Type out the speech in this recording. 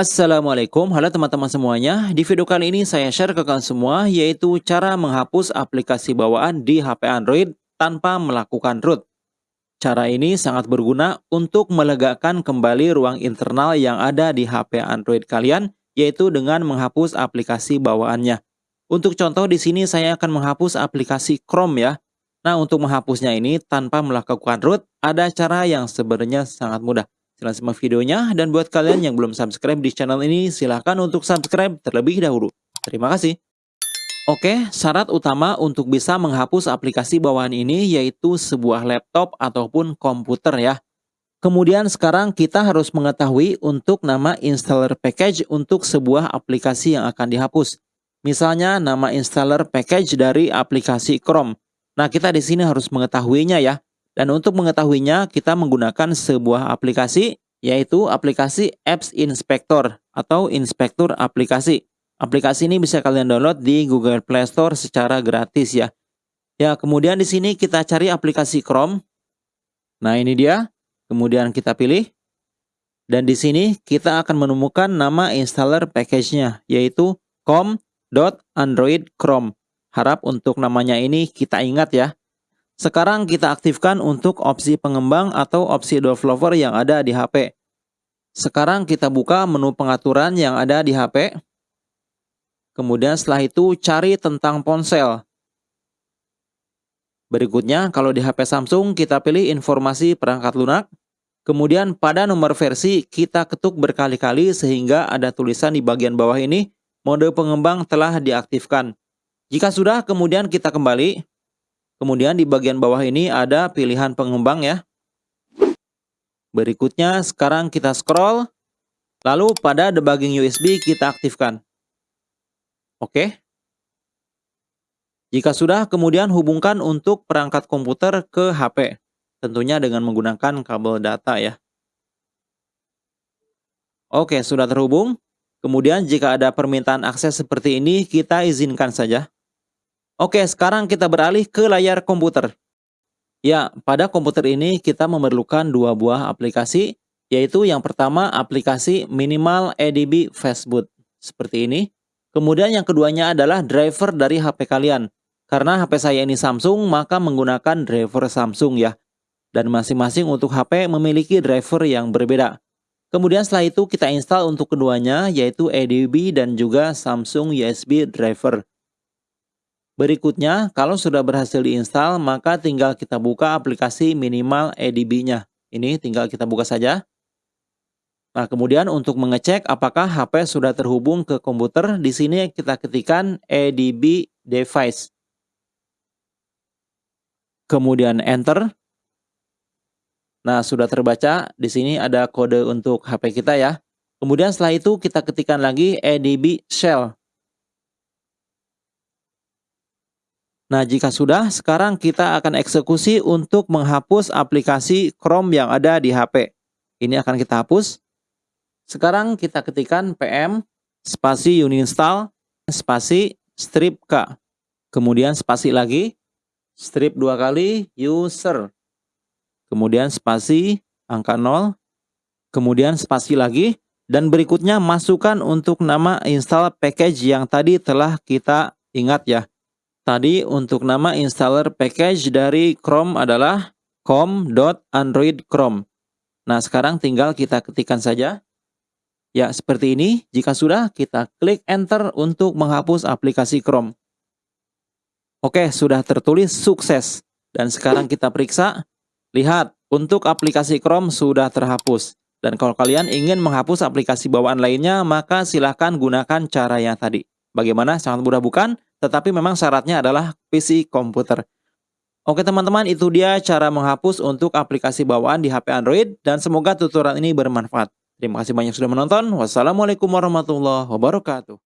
Assalamualaikum, halo teman-teman semuanya. Di video kali ini saya share ke kalian semua yaitu cara menghapus aplikasi bawaan di HP Android tanpa melakukan root. Cara ini sangat berguna untuk melegakan kembali ruang internal yang ada di HP Android kalian yaitu dengan menghapus aplikasi bawaannya. Untuk contoh di sini saya akan menghapus aplikasi Chrome ya. Nah, untuk menghapusnya ini tanpa melakukan root ada cara yang sebenarnya sangat mudah. Silahkan simak videonya, dan buat kalian yang belum subscribe di channel ini, silahkan untuk subscribe terlebih dahulu. Terima kasih. Oke, syarat utama untuk bisa menghapus aplikasi bawaan ini yaitu sebuah laptop ataupun komputer ya. Kemudian sekarang kita harus mengetahui untuk nama installer package untuk sebuah aplikasi yang akan dihapus. Misalnya nama installer package dari aplikasi Chrome. Nah, kita di sini harus mengetahuinya ya. Dan untuk mengetahuinya, kita menggunakan sebuah aplikasi, yaitu aplikasi Apps Inspector atau Inspektur Aplikasi. Aplikasi ini bisa kalian download di Google Play Store secara gratis ya. Ya, kemudian di sini kita cari aplikasi Chrome. Nah, ini dia. Kemudian kita pilih. Dan di sini kita akan menemukan nama installer package-nya, yaitu com.android.chrome. Harap untuk namanya ini kita ingat ya. Sekarang kita aktifkan untuk opsi pengembang atau opsi developer yang ada di HP. Sekarang kita buka menu pengaturan yang ada di HP. Kemudian setelah itu cari tentang ponsel. Berikutnya, kalau di HP Samsung, kita pilih informasi perangkat lunak. Kemudian pada nomor versi, kita ketuk berkali-kali sehingga ada tulisan di bagian bawah ini, mode pengembang telah diaktifkan. Jika sudah, kemudian kita kembali. Kemudian di bagian bawah ini ada pilihan pengembang ya. Berikutnya sekarang kita scroll. Lalu pada debugging USB kita aktifkan. Oke. Jika sudah, kemudian hubungkan untuk perangkat komputer ke HP. Tentunya dengan menggunakan kabel data ya. Oke, sudah terhubung. Kemudian jika ada permintaan akses seperti ini, kita izinkan saja. Oke, sekarang kita beralih ke layar komputer. Ya, pada komputer ini kita memerlukan dua buah aplikasi, yaitu yang pertama aplikasi Minimal EDB Fastboot, seperti ini. Kemudian yang keduanya adalah driver dari HP kalian. Karena HP saya ini Samsung, maka menggunakan driver Samsung ya. Dan masing-masing untuk HP memiliki driver yang berbeda. Kemudian setelah itu kita install untuk keduanya, yaitu EDB dan juga Samsung USB driver. Berikutnya, kalau sudah berhasil diinstal, maka tinggal kita buka aplikasi minimal EDB-nya. Ini tinggal kita buka saja. Nah, kemudian untuk mengecek apakah HP sudah terhubung ke komputer, di sini kita ketikkan EDB device. Kemudian enter. Nah, sudah terbaca. Di sini ada kode untuk HP kita ya. Kemudian setelah itu kita ketikkan lagi EDB shell. Nah, jika sudah, sekarang kita akan eksekusi untuk menghapus aplikasi Chrome yang ada di HP. Ini akan kita hapus. Sekarang kita ketikkan pm spasi uninstall spasi strip k. Kemudian spasi lagi, strip dua kali user. Kemudian spasi angka 0. Kemudian spasi lagi. Dan berikutnya masukkan untuk nama install package yang tadi telah kita ingat ya. Tadi untuk nama installer package dari Chrome adalah com.android.chrome. Nah, sekarang tinggal kita ketikkan saja. Ya, seperti ini. Jika sudah, kita klik enter untuk menghapus aplikasi Chrome. Oke, sudah tertulis sukses. Dan sekarang kita periksa. Lihat, untuk aplikasi Chrome sudah terhapus. Dan kalau kalian ingin menghapus aplikasi bawaan lainnya, maka silahkan gunakan cara yang tadi. Bagaimana? Sangat mudah bukan? Tetapi memang syaratnya adalah PC komputer. Oke teman-teman, itu dia cara menghapus untuk aplikasi bawaan di HP Android dan semoga tutorial ini bermanfaat. Terima kasih banyak sudah menonton. Wassalamualaikum warahmatullahi wabarakatuh.